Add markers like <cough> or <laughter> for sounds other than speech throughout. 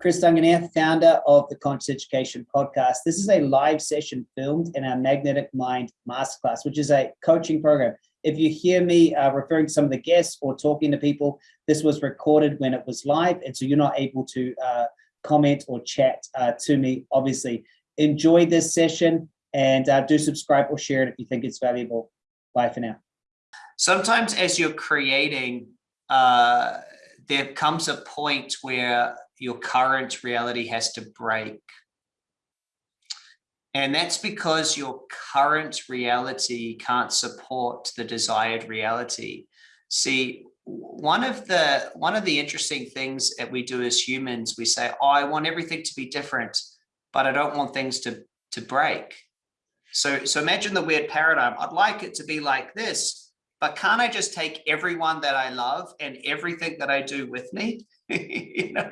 Chris Duncan here, founder of the Conscious Education Podcast. This is a live session filmed in our Magnetic Mind Masterclass, which is a coaching program. If you hear me uh, referring to some of the guests or talking to people, this was recorded when it was live, and so you're not able to uh, comment or chat uh, to me, obviously. Enjoy this session and uh, do subscribe or share it if you think it's valuable. Bye for now. Sometimes as you're creating, uh, there comes a point where your current reality has to break. And that's because your current reality can't support the desired reality. See, one of the one of the interesting things that we do as humans, we say, oh, I want everything to be different, but I don't want things to, to break. So, so imagine the weird paradigm. I'd like it to be like this, but can't I just take everyone that I love and everything that I do with me? <laughs> you know,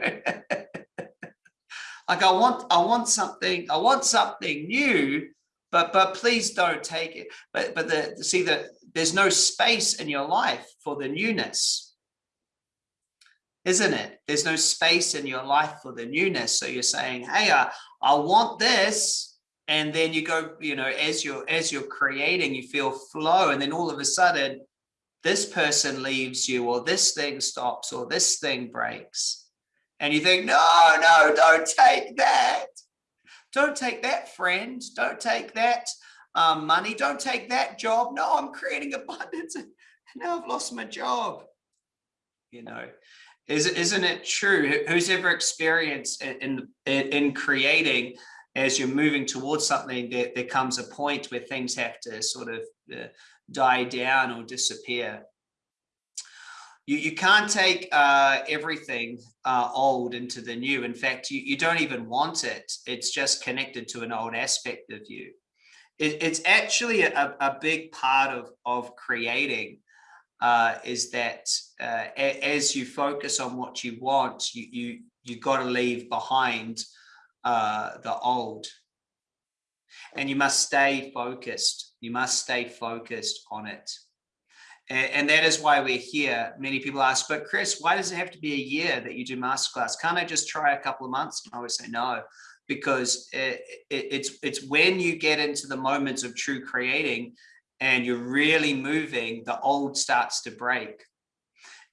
like I want, I want something, I want something new, but but please don't take it. But but the see that there's no space in your life for the newness, isn't it? There's no space in your life for the newness. So you're saying, hey, I, I want this, and then you go, you know, as you're as you're creating, you feel flow, and then all of a sudden, this person leaves you, or this thing stops, or this thing breaks and you think, no, no, don't take that. Don't take that friend. Don't take that um, money. Don't take that job. No, I'm creating abundance. Now I've lost my job. You know, is, isn't it true? Who's ever experienced in, in, in creating as you're moving towards something, there, there comes a point where things have to sort of uh, die down or disappear you, you can't take uh, everything uh, old into the new. In fact, you, you don't even want it. It's just connected to an old aspect of you. It, it's actually a, a big part of, of creating uh, is that uh, as you focus on what you want, you, you, you got to leave behind uh, the old. And you must stay focused. You must stay focused on it. And, that is why we're here. Many people ask, but Chris, why does it have to be a year that you do masterclass? Can't I just try a couple of months? And I always say no, because it, it, it's, it's when you get into the moments of true creating and you're really moving, the old starts to break.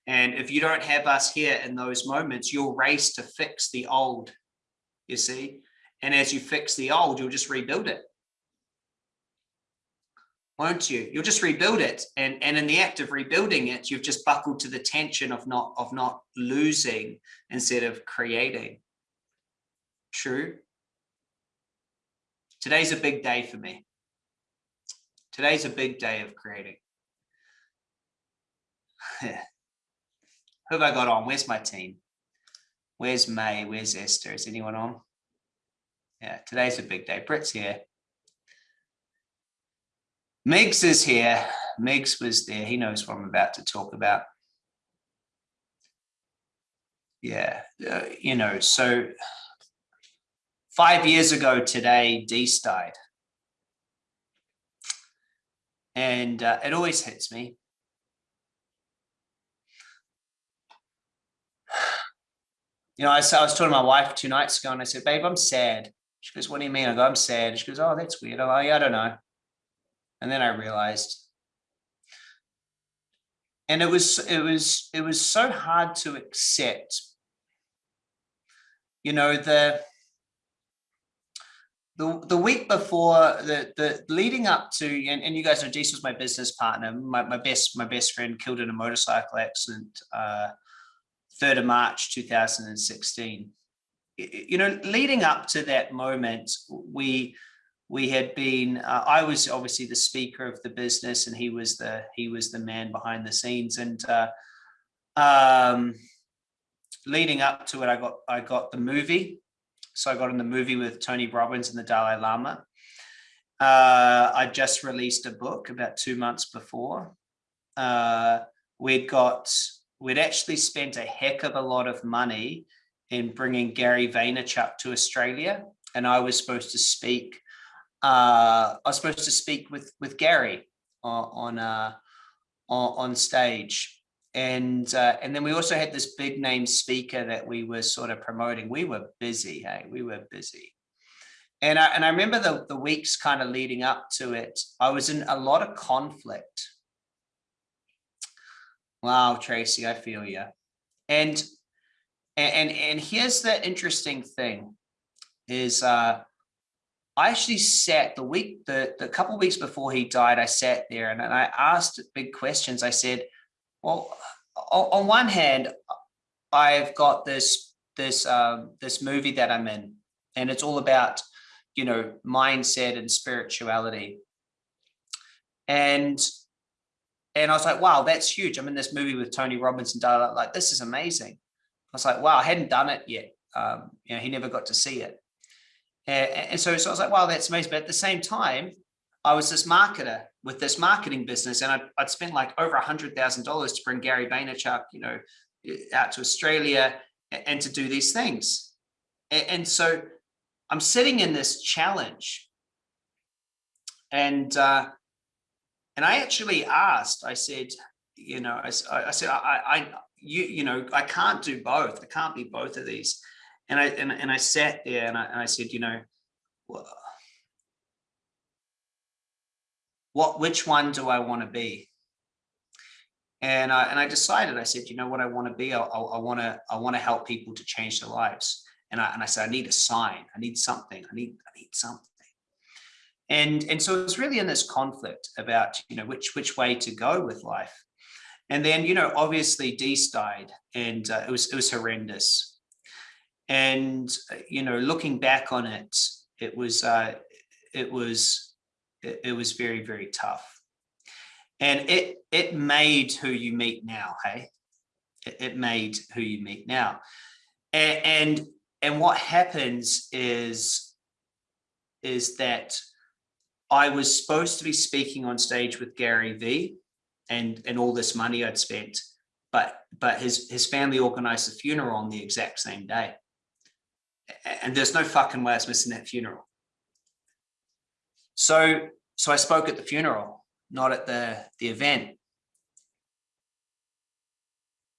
And if you don't have us here in those moments, you'll race to fix the old, you see? And as you fix the old, you'll just rebuild it won't you? You'll just rebuild it. And, and in the act of rebuilding it, you've just buckled to the tension of not, of not losing instead of creating. True. Today's a big day for me. Today's a big day of creating. <sighs> Who have I got on? Where's my team? Where's May? Where's Esther? Is anyone on? Yeah, today's a big day. Britt's here. Megs is here. Megs was there. He knows what I'm about to talk about. Yeah, uh, you know, so five years ago today, Dees died. And uh, it always hits me. <sighs> You know, I, I was talking to my wife two nights ago and I said, babe, I'm sad. She goes, what do you mean? I go, I'm sad. She goes, oh, that's weird. I'm like, I don't know. And then I realized, and it was, it was, it was so hard to accept, you know, the, the, the week before the the leading up to and, and you guys know Dees was my business partner my, my best my best friend killed in a motorcycle accident uh 3rd of March 2016 you know leading up to that moment we we had been uh, i was obviously the speaker of the business and he was the he was the man behind the scenes and uh, um, leading up to it i got i got the movie. So i got in the movie with tony robbins and the dalai lama. Uh, i just released a book about two months before. Uh, we'd got we'd actually spent a heck of a lot of money in bringing gary vaynerchuk to australia and i was supposed to speak uh, I was supposed to speak with with Gary on on, uh, on, on stage, and uh, and then we also had this big name speaker that we were sort of promoting. We were busy, hey, we were busy. And I, and I remember the, the weeks kind of leading up to it, I was in a lot of conflict. Wow, Tracy, I feel you. And and and here's the interesting thing is uh I actually sat the week, the, the couple weeks before he died, I sat there and, and I asked big questions. I said, well, on one hand, I've got this this um, this movie that I'm in, and it's all about you know mindset and spirituality. And and I was like, wow, that's huge. I'm in this movie with Tony Robbins and like this is amazing. I was like, wow, I hadn't done it yet. Um, you know, he never got to see it. And, and so, so I was like, wow, that's amazing. But at the same time, I was this marketer with this marketing business and I'd, I'd spent like over a hundred thousand dollars to bring Gary Vaynerchuk, you know, out to Australia and to do these things. And, and so I'm sitting in this challenge and, uh, and I actually asked, I said, you know, I, I said, I, I, you, you know, I can't do both. I can't be both of these. And I, and, and I sat there and I, and I said, you know, what, which one do I want to be? And I, and I decided, I said, you know what I want to be? I, I, want to, I want to help people to change their lives. And I, and I said, I need a sign. I need something. I need, I need something. And, and so it's really in this conflict about, you know, which, which way to go with life. And then, you know, obviously Dees died and uh, it was, it was horrendous. And, you know, looking back on it, it was, uh, it was, it, it was very, very tough. And it, it made who you meet now, hey? It, it made who you meet now. And, and, and what happens is, is that I was supposed to be speaking on stage with Gary V and, and all this money I'd spent, but, but his, his family organized the funeral on the exact same day. And there's no fucking way I was missing that funeral. So, so I spoke at the funeral, not at the, the event.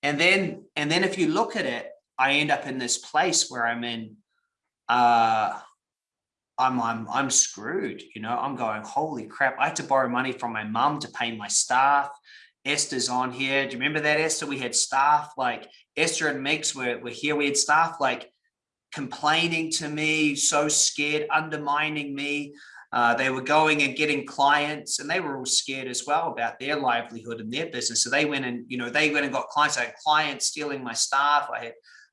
And then, and then if you look at it, I end up in this place where I'm in, uh, I'm, I'm, I'm screwed, you know, I'm going, holy crap. I had to borrow money from my mum to pay my staff. Esther's on here. Do you remember that, Esther? We had staff like Esther and Mix were, were here. We had staff like complaining to me, so scared, undermining me. Uh, they were going and getting clients and they were all scared as well about their livelihood and their business. So they went and, you know, they went and got clients. I had clients stealing my staff. I had,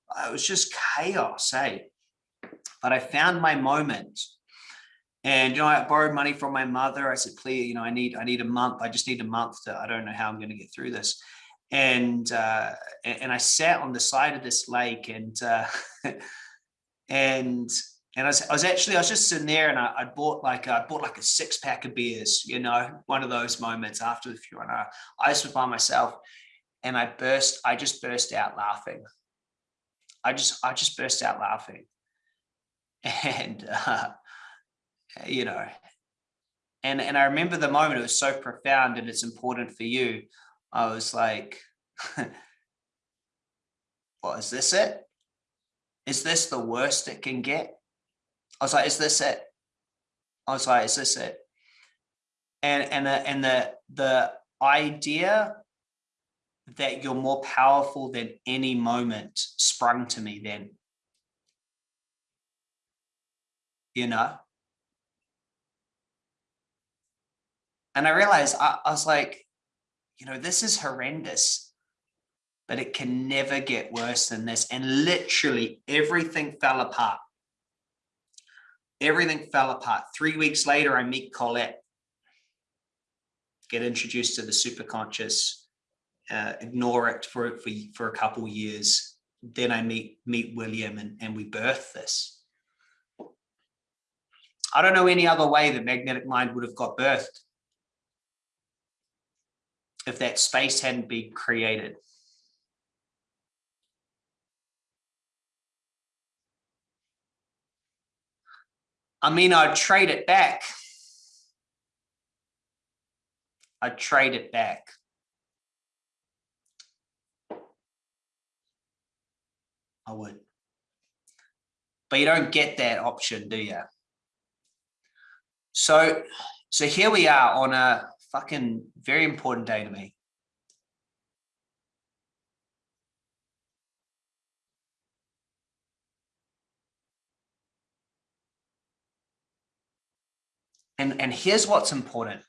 uh, it was just chaos, hey. But I found my moment. And, you know, I borrowed money from my mother. I said, please, you know, I need, I need a month. I just need a month to, I don't know how I'm going to get through this. And, uh, and I sat on the side of this lake and, uh, <laughs> and and I was, I was actually, I was just sitting there and I, I bought like, I bought like a six pack of beers, you know, one of those moments after the funeral. And I, I just was by myself and I burst, I just burst out laughing. I just, I just burst out laughing. <laughs> And, uh, you know, and, and I remember the moment, it was so profound and it's important for you. I was like, <laughs> well, is this it? Is this the worst it can get? I was like, is this it? I was like, is this it? And and the and the the idea that you're more powerful than any moment sprung to me then. You know? And I realized I, I was like, you know, this is horrendous, but it can never get worse than this. And literally everything fell apart everything fell apart. Three weeks later, I meet Colette, get introduced to the superconscious, uh, ignore it for, for, for a couple years. Then I meet, meet William and, and we birth this. I don't know any other way the magnetic mind would have got birthed if that space hadn't been created. I mean, I'd trade it back. I'd trade it back. I would. But you don't get that option, do you? So, so here we are on a fucking very important day to me. And, and here's what's important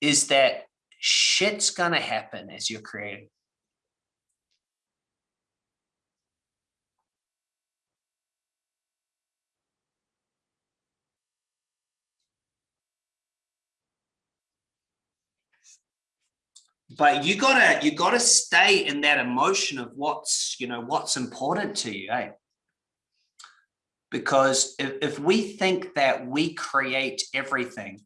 is that shit's gonna happen as you're creating. but you gotta you gotta stay in that emotion of what's you know what's important to you eh? Because if, if we think that we create everything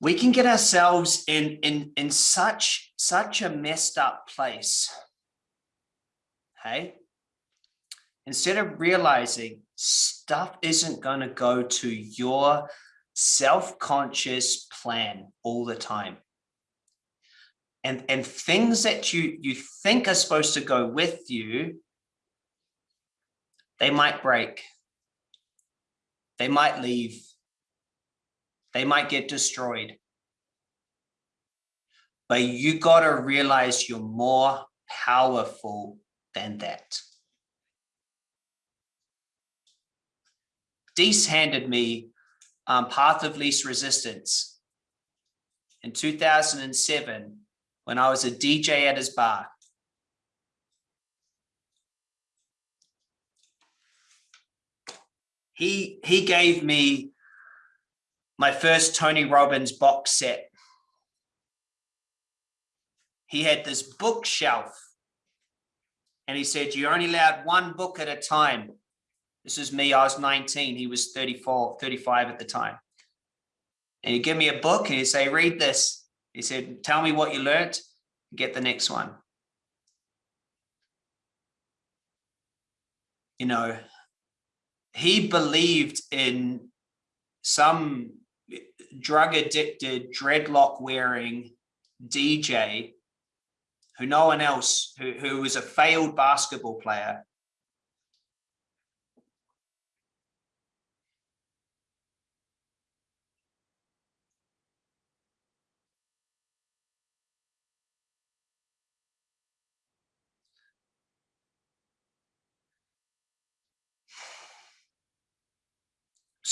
we can get ourselves in in in such such a messed up place hey instead of realizing stuff isn't going to go to your self-conscious plan all the time. And, and things that you, you think are supposed to go with you, they might break. They might leave. They might get destroyed. But you got to realize you're more powerful than that. Dees handed me um, Path of Least Resistance in 2007 when I was a DJ at his bar. He, he gave me my first Tony Robbins box set. He had this bookshelf and he said, you're only allowed one book at a time. This is me, I was 19, he was 34, 35 at the time. And he'd give me a book and he'd say, read this. He said, tell me what you learned, get the next one. You know, he believed in some drug addicted, dreadlock wearing DJ who no one else, who, who was a failed basketball player,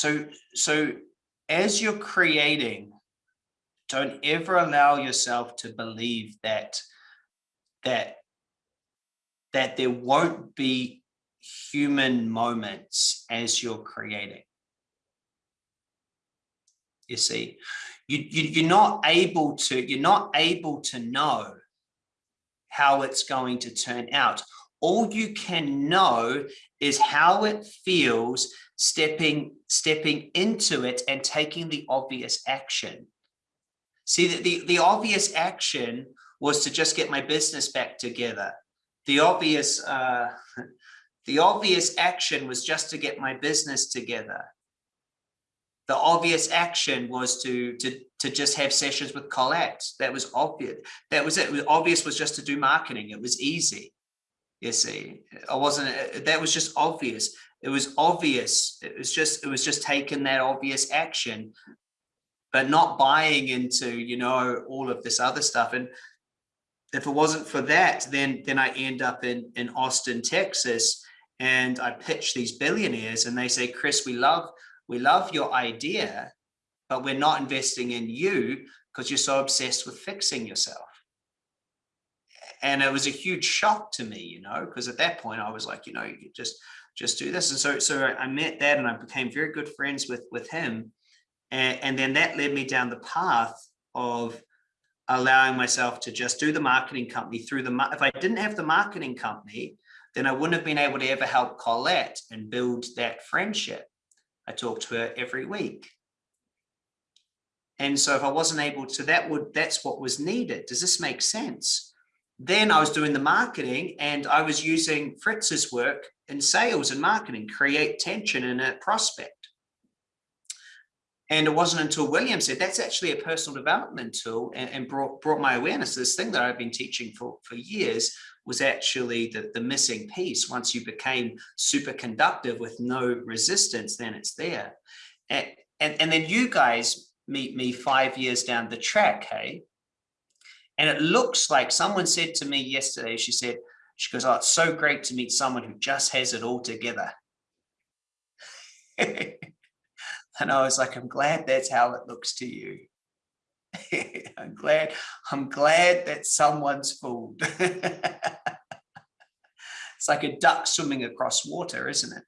so so as you're creating don't ever allow yourself to believe that that that there won't be human moments as you're creating. You see you, you you're not able to you're not able to know how it's going to turn out all you can know is how it feels stepping stepping into it and taking the obvious action see that the the obvious action was to just get my business back together the obvious uh <laughs> the obvious action was just to get my business together the obvious action was to to to just have sessions with Colette. That was obvious. That was it. it was obvious was just to do marketing. It was easy. See, I wasn't. Uh, uh, that was just obvious it was obvious it was just it was just taking that obvious action but not buying into you know all of this other stuff and if it wasn't for that then then i end up in in austin texas and i pitch these billionaires and they say chris we love we love your idea but we're not investing in you because you're so obsessed with fixing yourself and it was a huge shock to me you know because at that point i was like you know you just just do this. And so, so I met that and I became very good friends with, with him. And, and then that led me down the path of allowing myself to just do the marketing company through the, if I didn't have the marketing company, then I wouldn't have been able to ever help Colette and build that friendship. I talked to her every week. And so if I wasn't able to, that would, that's what was needed. Does this make sense? Then I was doing the marketing and I was using Fritz's work in sales and marketing, create tension in a prospect. And it wasn't until William said, that's actually a personal development tool and, and brought, brought my awareness this thing that I've been teaching for, for years was actually the, the missing piece. Once you became super conductive with no resistance, then it's there. And, and, and then you guys meet me five years down the track, hey? And it looks like someone said to me yesterday, she said, she goes, oh, it's so great to meet someone who just has it all together. <laughs> and I was like, I'm glad that's how it looks to you. <laughs> I'm glad, I'm glad that someone's fooled. <laughs> it's like a duck swimming across water, isn't it?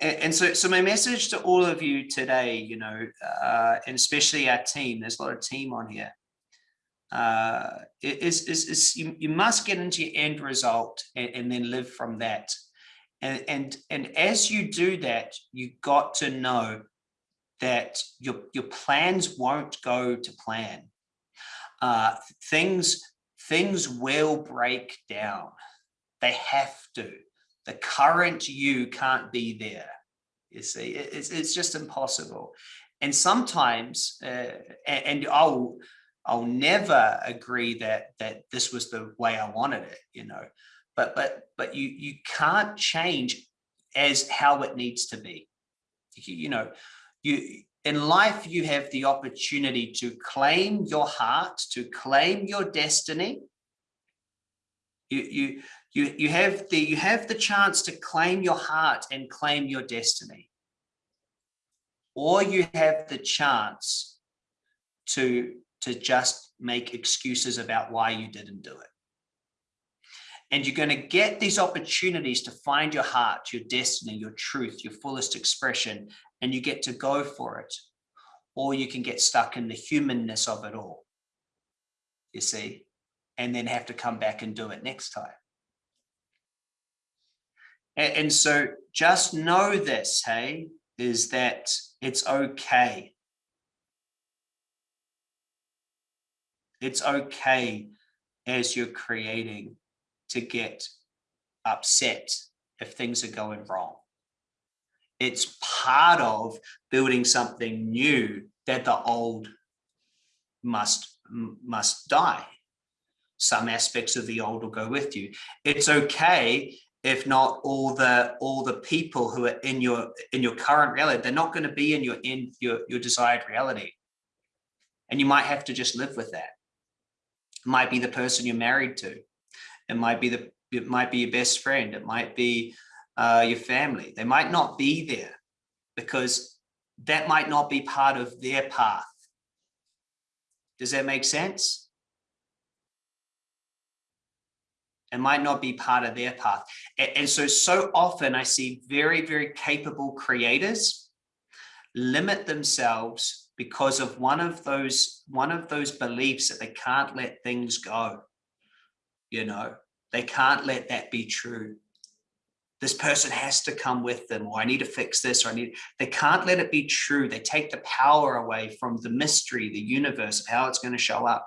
And so so my message to all of you today you know uh, and especially our team there's a lot of team on here uh, is, is, is you, you must get into your end result and, and then live from that. And and and as you do that you got to know that your your plans won't go to plan. Uh, things things will break down. They have to the current you can't be there. You see, it's, it's just impossible. And sometimes, uh, and, I'll, I'll never agree that that this was the way I wanted it, you know, but but but you you can't change as how it needs to be. You know, you in life you have the opportunity to claim your heart, to claim your destiny. You you you, you, have the, you have the chance to claim your heart and claim your destiny. Or you have the chance to, to just make excuses about why you didn't do it. And you're going to get these opportunities to find your heart, your destiny, your truth, your fullest expression, and you get to go for it. Or you can get stuck in the humanness of it all, you see, and then have to come back and do it next time. And, and so just know this, hey, is that it's okay. It's okay as you're creating to get upset if things are going wrong. It's part of building something new that the old must must die. Some aspects of the old will go with you. It's okay if not all the all the people who are in your in your current reality they're not going to be in your in your your desired reality. And you might have to just live with that. It might be the person you're married to. It might be the it might be your best friend. It might be uh, your family. They might not be there because that might not be part of their path. Does that make sense it might not be part of their path. And, and so, so often I see very, very capable creators limit themselves because of one of those, one of those beliefs that they can't let things go. You know, they can't let that be true. This person has to come with them, or I need to fix this, or I need, they can't let it be true. They take the power away from the mystery, the universe of how it's going to show up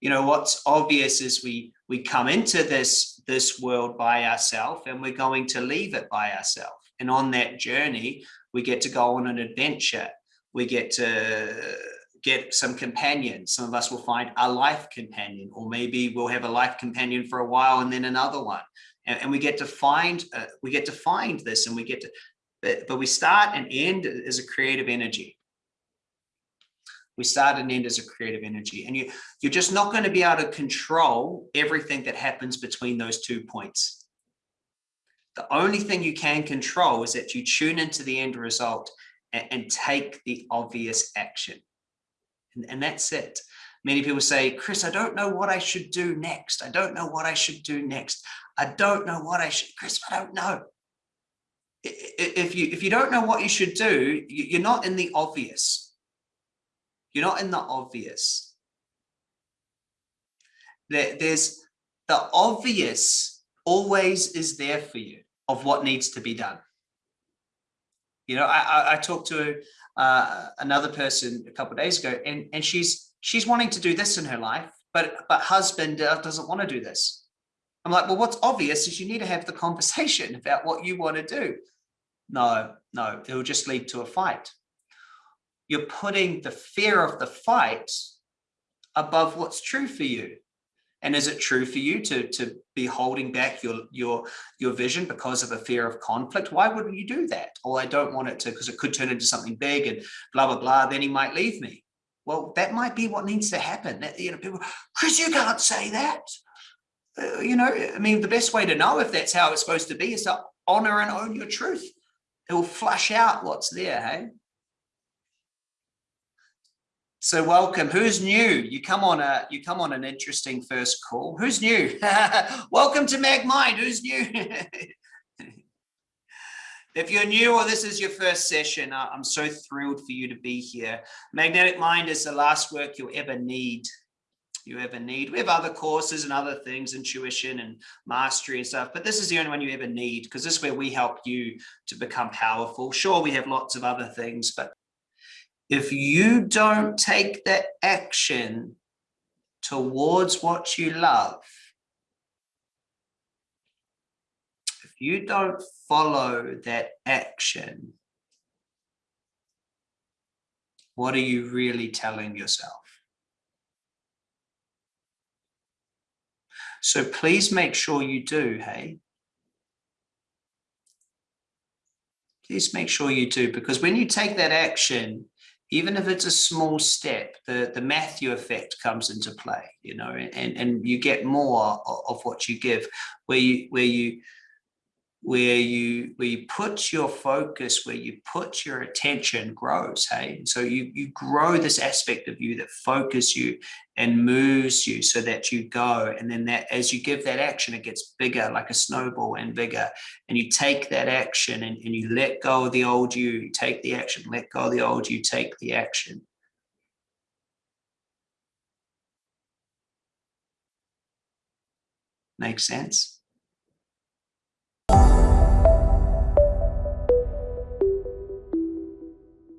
you know what's obvious is we we come into this this world by ourselves and we're going to leave it by ourselves and on that journey we get to go on an adventure. We get to get some companions. Some of us will find a life companion or maybe we'll have a life companion for a while and then another one. And, and we get to find uh, we get to find this and we get to but, but we start and end as a creative energy we start and end as a creative energy. And you you're just not going to be able to control everything that happens between those two points. The only thing you can control is that you tune into the end result and, and take the obvious action. And, and that's it. Many people say chris i don't know what i should do next. I don't know what i should do next. I don't know what i should chris i don't know. If you if you don't know what you should do you're not in the obvious you're not in the obvious. There, there's the obvious always is there for you of what needs to be done. You know, I, I, I talked to uh, another person a couple of days ago, and and she's she's wanting to do this in her life, but but husband doesn't want to do this. I'm like, well, what's obvious is you need to have the conversation <laughs> about what you want to do. no, no, it'll just lead to a fight. You're putting the fear of the fight above what's true for you. And is it true for you to, to be holding back your, your, your vision because of a fear of conflict? Why wouldn't you do that? Oh, I don't want it to, because it could turn into something big and blah, blah, blah. Then he might leave me. Well, that might be what needs to happen. You know, people, Chris, you can't say that. Uh, you know, I mean, the best way to know if that's how it's supposed to be is to honor and own your truth. It will flush out what's there, hey? So welcome. Who's new? You come on a you come on an interesting first call. Who's new? <laughs> welcome to Mag Mind. Who's new? <laughs> if you're new or this is your first session, I'm so thrilled for you to be here. Magnetic Mind is the last work you'll ever need. You ever need. We have other courses and other things, intuition and mastery and stuff, but this is the only one you ever need because this is where we help you to become powerful. Sure, we have lots of other things, but if you don't take that action towards what you love, if you don't follow that action, what are you really telling yourself? So please make sure you do, hey? Please make sure you do, because when you take that action, even if it's a small step, the, the Matthew effect comes into play, you know, and, and you get more of, what you give, where you where you where you where you put your focus where you put your attention grows hey? So you you grow this aspect of you that focus you and moves you so that you go. And then that as you give that action it gets bigger like a snowball and bigger. And you take that action and, and you let go of the old you, you take the action let go of the old you take the action. Makes sense